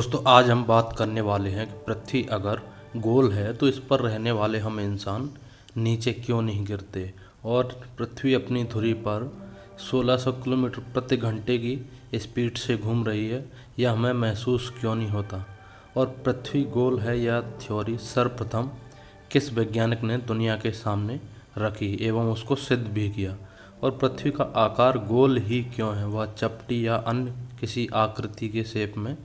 दोस्तों, आज हम बात करने वाले हैं कि पृथ्वी अगर गोल है तो इस पर रहने वाले हम इंसान नीचे क्यों नहीं गिरते? और पृथ्वी अपनी धुरी पर 1600 किलोमीटर प्रति घंटे की स्पीड से घूम रही है, यह हमें महसूस क्यों नहीं होता? और पृथ्वी गोल है, यह थ्योरी सर्वप्रथम किस वैज्ञानिक ने दुनिया के सामने रखी एवं उसको सिद्ध भी किया? और पृथ्वी का आकार गोल ही क्यों है? वह चपटी या अन्य किसी आकृति के शेप में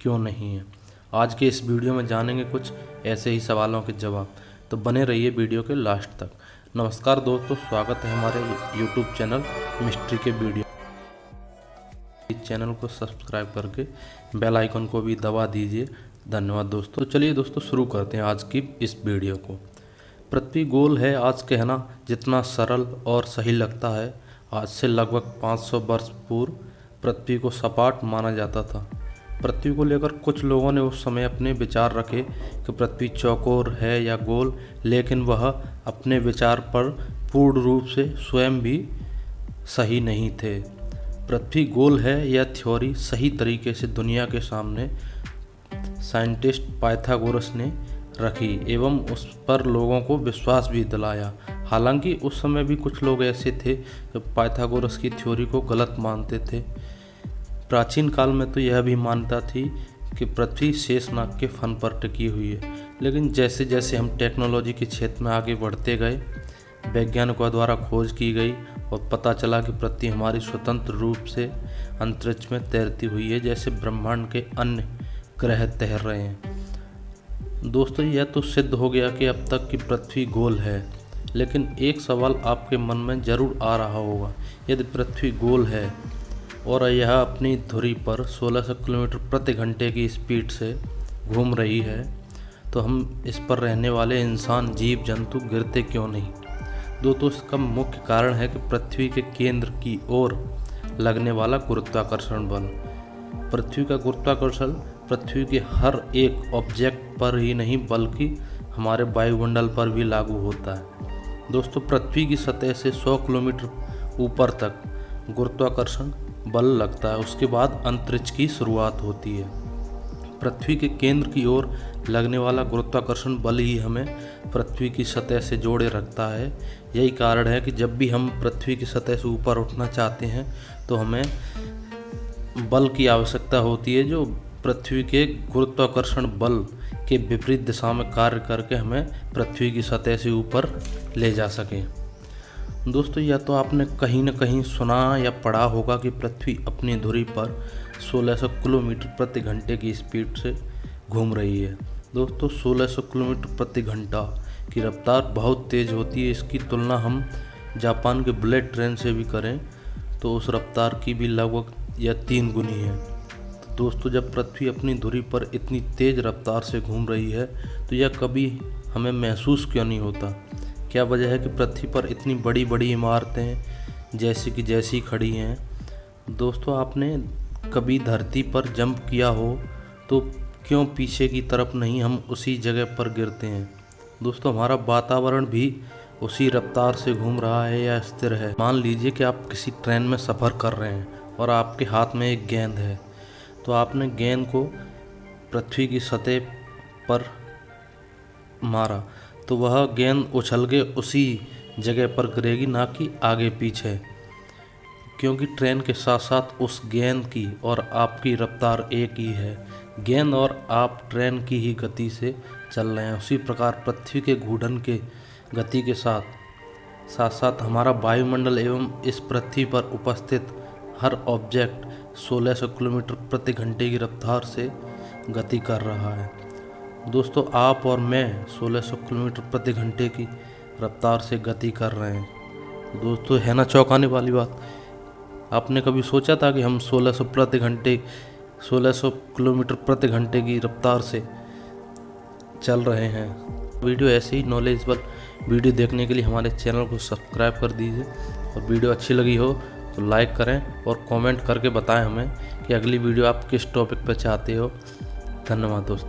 क्यों नहीं है? आज के इस वीडियो में जानेंगे कुछ ऐसे ही सवालों के जवाब। तो बने रहिए वीडियो के लास्ट तक। नमस्कार दोस्तों, स्वागत है हमारे यूट्यूब चैनल मिस्ट्री के वीडियो। इस चैनल को सब्सक्राइब करके बेल आइकन को भी दबा दीजिए। धन्यवाद दोस्तों। तो चलिए दोस्तों, शुरू करते हैं आज की इस वीडियो को। पृथ्वी गोल है, आज कहना जितना सरल और सही लगता है। आज से लगभग 500 वर्ष पूर्व पृथ्वी को सपाट माना जाता था। पृथ्वी को लेकर कुछ लोगों ने उस समय अपने विचार रखे कि पृथ्वी चौकोर है या गोल, लेकिन वह अपने विचार पर पूर्ण रूप से स्वयं भी सही नहीं थे। पृथ्वी गोल है यह थ्योरी सही तरीके से दुनिया के सामने साइंटिस्ट पाइथागोरस ने रखी एवं उस पर लोगों को विश्वास भी दिलाया। हालाँकि उस समय भी कुछ लोग ऐसे थे जो पाइथागोरस की थ्योरी को गलत मानते थे। प्राचीन काल में तो यह भी मान्यता थी कि पृथ्वी शेषनाग के फन पर टिकी हुई है। लेकिन जैसे जैसे हम टेक्नोलॉजी के क्षेत्र में आगे बढ़ते गए, वैज्ञानिकों द्वारा खोज की गई और पता चला कि पृथ्वी हमारी स्वतंत्र रूप से अंतरिक्ष में तैरती हुई है, जैसे ब्रह्मांड के अन्य ग्रह तैर रहे हैं। दोस्तों, यह तो सिद्ध हो गया कि अब तक की पृथ्वी गोल है, लेकिन एक सवाल आपके मन में ज़रूर आ रहा होगा। यदि पृथ्वी गोल है और यह अपनी धुरी पर 1600 किलोमीटर प्रति घंटे की स्पीड से घूम रही है। तो हम इस पर रहने वाले इंसान, जीव, जंतु गिरते क्यों नहीं? दोस्तों इसका मुख्य कारण है कि पृथ्वी के केंद्र की ओर लगने वाला गुरुत्वाकर्षण बल। पृथ्वी का गुरुत्वाकर्षण पृथ्वी के हर एक ऑब्जेक्ट पर ही नहीं, बल्कि हमारे वायुमंडल पर भी लागू होता है। दोस्तों, पृथ्वी की सतह से 100 किलोमीटर ऊपर तक गुरुत्वाकर्षण बल लगता है, उसके बाद अंतरिक्ष की शुरुआत होती है। पृथ्वी के केंद्र की ओर लगने वाला गुरुत्वाकर्षण बल ही हमें पृथ्वी की सतह से जोड़े रखता है। यही कारण है कि जब भी हम पृथ्वी की सतह से ऊपर उठना चाहते हैं तो हमें बल की आवश्यकता होती है, जो पृथ्वी के गुरुत्वाकर्षण बल के विपरीत दिशा में कार्य करके हमें पृथ्वी की सतह से ऊपर ले जा सकें। दोस्तों, या तो आपने कहीं ना कहीं सुना या पढ़ा होगा कि पृथ्वी अपनी धुरी पर 1600 किलोमीटर प्रति घंटे की स्पीड से घूम रही है। दोस्तों 1600 किलोमीटर प्रति घंटा की रफ्तार बहुत तेज़ होती है। इसकी तुलना हम जापान के बुलेट ट्रेन से भी करें तो उस रफ्तार की भी लगभग या तीन गुनी है। तो दोस्तों, जब पृथ्वी अपनी धुरी पर इतनी तेज़ रफ्तार से घूम रही है तो यह कभी हमें महसूस क्यों नहीं होता? क्या वजह है कि पृथ्वी पर इतनी बड़ी बड़ी इमारतें जैसी कि जैसी खड़ी हैं? दोस्तों, आपने कभी धरती पर जंप किया हो तो क्यों पीछे की तरफ़ नहीं हम उसी जगह पर गिरते हैं? दोस्तों, हमारा वातावरण भी उसी रफ्तार से घूम रहा है या स्थिर है? मान लीजिए कि आप किसी ट्रेन में सफ़र कर रहे हैं और आपके हाथ में एक गेंद है तो आपने गेंद को पृथ्वी की सतह पर मारा। तो वह गेंद उछल के उसी जगह पर गिरेगी, ना कि आगे पीछे। क्योंकि ट्रेन के साथ साथ उस गेंद की और आपकी रफ्तार एक ही है। गेंद और आप ट्रेन की ही गति से चल रहे हैं। उसी प्रकार पृथ्वी के घूर्णन के गति के साथ साथ साथ हमारा वायुमंडल एवं इस पृथ्वी पर उपस्थित हर ऑब्जेक्ट 1600 किलोमीटर प्रति घंटे की रफ्तार से गति कर रहा है। दोस्तों, आप और मैं 1600 किलोमीटर प्रति घंटे की रफ्तार से गति कर रहे हैं। दोस्तों, है ना चौंकाने वाली बात? आपने कभी सोचा था कि हम 1600 प्रति घंटे 1600 किलोमीटर प्रति घंटे की रफ्तार से चल रहे हैं? वीडियो ऐसे ही नॉलेजबल वीडियो देखने के लिए हमारे चैनल को सब्सक्राइब कर दीजिए। और वीडियो अच्छी लगी हो तो लाइक करें और कमेंट करके बताएँ हमें कि अगली वीडियो आप किस टॉपिक पर चाहते हो। धन्यवाद दोस्तों।